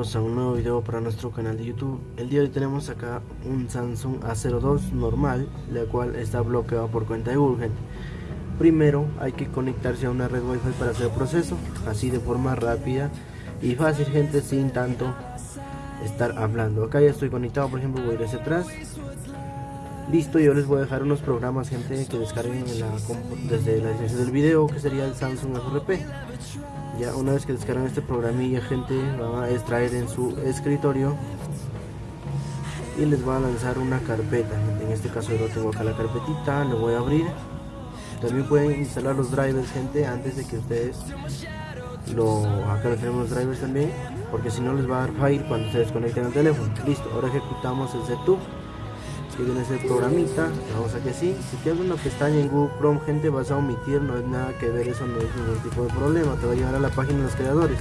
bienvenidos a un nuevo video para nuestro canal de YouTube. El día de hoy tenemos acá un Samsung A02 normal La cual está bloqueado por cuenta de Google Primero hay que conectarse a una red wifi para hacer el proceso Así de forma rápida y fácil gente sin tanto estar hablando. Acá ya estoy conectado por ejemplo voy a ir hacia atrás. Listo, yo les voy a dejar unos programas gente que descarguen desde la licencia del video que sería el Samsung FRP ya una vez que descargan este programilla gente van a extraer en su escritorio y les va a lanzar una carpeta en este caso yo tengo acá la carpetita lo voy a abrir. También pueden instalar los drivers gente antes de que ustedes lo acá tenemos los drivers también porque si no les va a dar file cuando se desconecten el teléfono. Listo ahora ejecutamos el setup que viene ese programita vamos a que sí si te una pestaña en Google Chrome gente vas a omitir no es nada que ver eso no es ningún tipo de problema te va a llevar a la página de los creadores.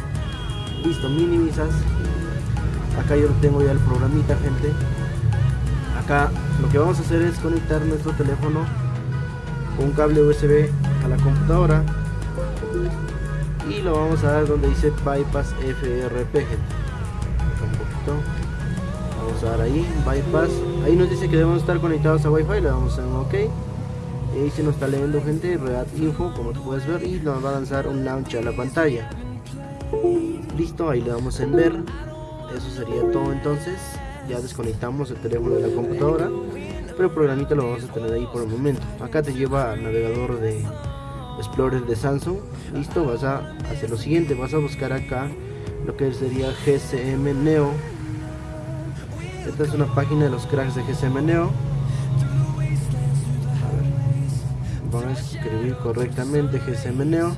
Listo minimizas. Acá yo tengo ya el programita gente. Acá lo que vamos a hacer es conectar nuestro teléfono con un cable USB a la computadora y lo vamos a dar donde dice bypass FRP gente. Un poquito vamos a dar ahí bypass. Ahí nos dice que debemos estar conectados a wifi le damos en ok. Y ahí se nos está leyendo gente red info como tú puedes ver y nos va a lanzar un launch a la pantalla. Listo ahí le damos en ver. Eso sería todo entonces. Ya desconectamos el teléfono de la computadora pero el programita lo vamos a tener ahí por el momento. Acá te lleva al navegador de Explorer de Samsung. Listo vas a hacer lo siguiente vas a buscar acá lo que sería GCM Neo esta es una página de los cracks de GSM Neo. Vamos a escribir correctamente GSM Neo.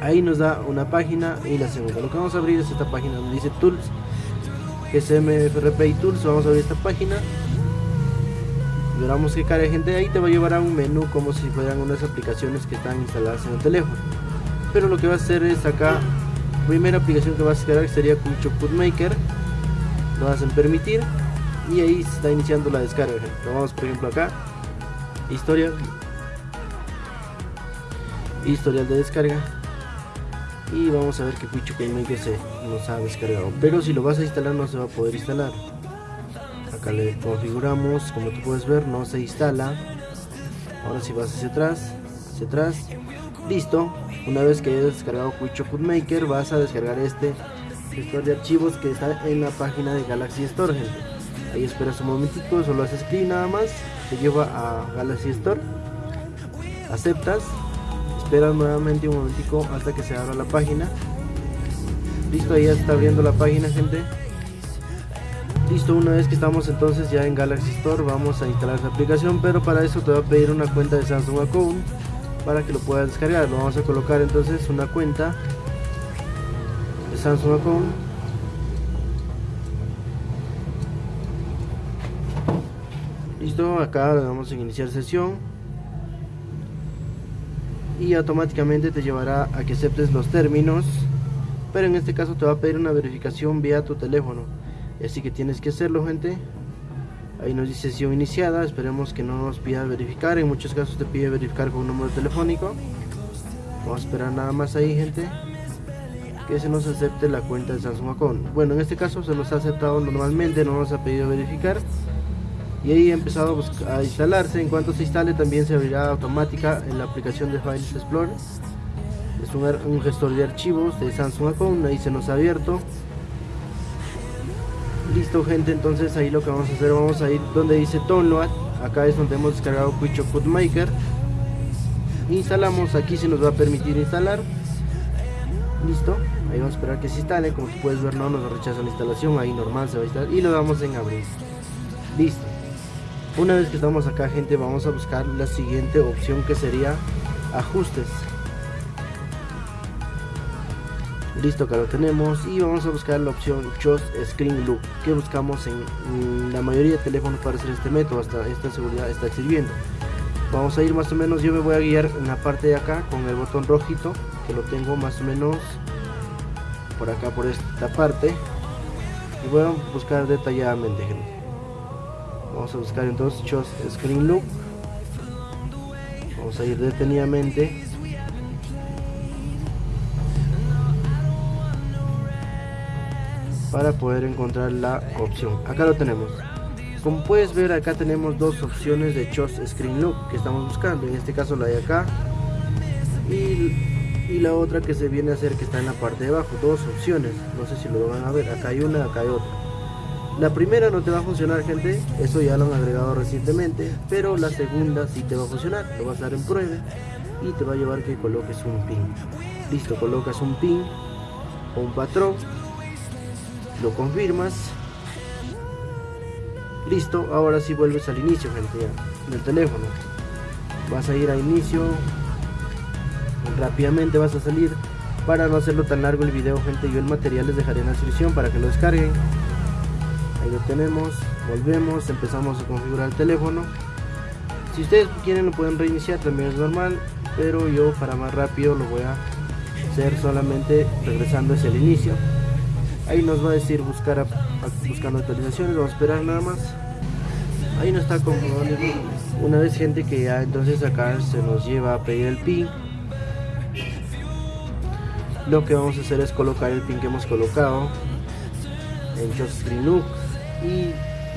Ahí nos da una página y la segunda. Lo que vamos a abrir es esta página donde dice Tools. GSM FRP y Tools. Vamos a abrir esta página. Veramos que cara gente ahí te va a llevar a un menú como si fueran unas aplicaciones que están instaladas en el teléfono. Pero lo que va a hacer es acá, primera aplicación que vas a crear sería Cucho Maker lo hacen permitir. Y ahí está iniciando la descarga vamos por ejemplo acá. Historia historial de descarga. Y vamos a ver que Quicho que se nos ha descargado. Pero si lo vas a instalar no se va a poder instalar. Acá le configuramos. Como tú puedes ver no se instala. Ahora si vas hacia atrás hacia atrás. Listo. Una vez que hayas descargado Quicho Maker vas a descargar este gestor de archivos que está en la página de Galaxy Store gente. ahí esperas un momentito solo haces clic nada más te lleva a Galaxy Store. Aceptas esperas nuevamente un momentico hasta que se abra la página. Listo ahí ya está abriendo la página gente. Listo una vez que estamos entonces ya en Galaxy Store vamos a instalar la aplicación pero para eso te va a pedir una cuenta de Samsung Account para que lo puedas descargar. Lo vamos a colocar entonces una cuenta Samsung listo acá le damos en iniciar sesión. Y automáticamente te llevará a que aceptes los términos pero en este caso te va a pedir una verificación vía tu teléfono. Así que tienes que hacerlo gente. Ahí nos dice sesión iniciada esperemos que no nos pida verificar. En muchos casos te pide verificar con un número telefónico. Vamos a esperar nada más ahí gente que se nos acepte la cuenta de Samsung Account. Bueno, en este caso se nos ha aceptado normalmente, no nos ha pedido verificar. Y ahí ha empezado a instalarse. En cuanto se instale también se abrirá automática en la aplicación de Files Explorer. Es un, gestor de archivos de Samsung Account, ahí se nos ha abierto. Listo gente, entonces ahí lo que vamos a hacer, vamos a ir donde dice Download. Acá es donde hemos descargado Quicho Code Maker. Instalamos, aquí se nos va a permitir instalar. Listo esperar que se instale. Como tú puedes ver no nos rechaza la instalación. Ahí normal se va a instalar. Y lo damos en abrir listo. Una vez que estamos acá gente vamos a buscar la siguiente opción que sería ajustes. Listo acá lo tenemos. Y vamos a buscar la opción Just Screen Loop que buscamos en la mayoría de teléfonos para hacer este método. Hasta esta seguridad está sirviendo. Vamos a ir más o menos yo me voy a guiar en la parte de acá con el botón rojito que lo tengo más o menos por acá por esta parte. Y voy a buscar detalladamente gente. Vamos a buscar entonces Just Screen Look vamos a ir detenidamente. Para poder encontrar la opción. Acá lo tenemos. Como puedes ver acá tenemos dos opciones de Choose Screen Look que estamos buscando. En este caso la de acá. Y, y, la otra que se viene a hacer que está en la parte de abajo dos opciones. No sé si lo van a ver acá hay una acá hay otra. La primera no te va a funcionar gente eso ya lo han agregado recientemente pero la segunda sí te va a funcionar lo vas a dar en prueba y te va a llevar que coloques un pin. Listo colocas un pin o un patrón lo confirmas. Listo ahora si vuelves al inicio gente ya, del teléfono. Vas a ir a inicio rápidamente vas a salir. Para no hacerlo tan largo el video gente yo el material les dejaré en la descripción para que lo descarguen. Ahí lo tenemos. Volvemos empezamos a configurar el teléfono. Si ustedes quieren lo pueden reiniciar también es normal pero yo para más rápido lo voy a hacer solamente regresando hacia el inicio. Ahí nos va a decir buscar buscando actualizaciones vamos a esperar nada más. Ahí nos está configurando. Una vez gente que ya entonces acá se nos lleva a pedir el pin lo que vamos a hacer es colocar el pin que hemos colocado en Just Screen Look y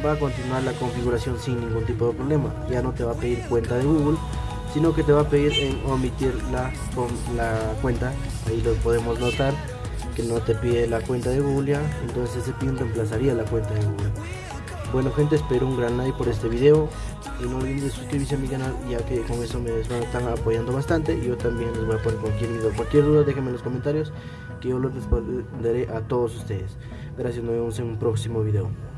va a continuar la configuración sin ningún tipo de problema. Ya no te va a pedir cuenta de Google sino que te va a pedir en omitir la, la cuenta. Ahí lo podemos notar que no te pide la cuenta de Google ya, entonces ese pin reemplazaría la cuenta de Google bueno gente espero un gran like por este video. Y no olviden suscribirse a mi canal ya que con eso me están apoyando bastante. Y yo también les voy a poner cualquier video cualquier duda déjenme en los comentarios que yo los responderé a todos ustedes. Gracias nos vemos en un próximo video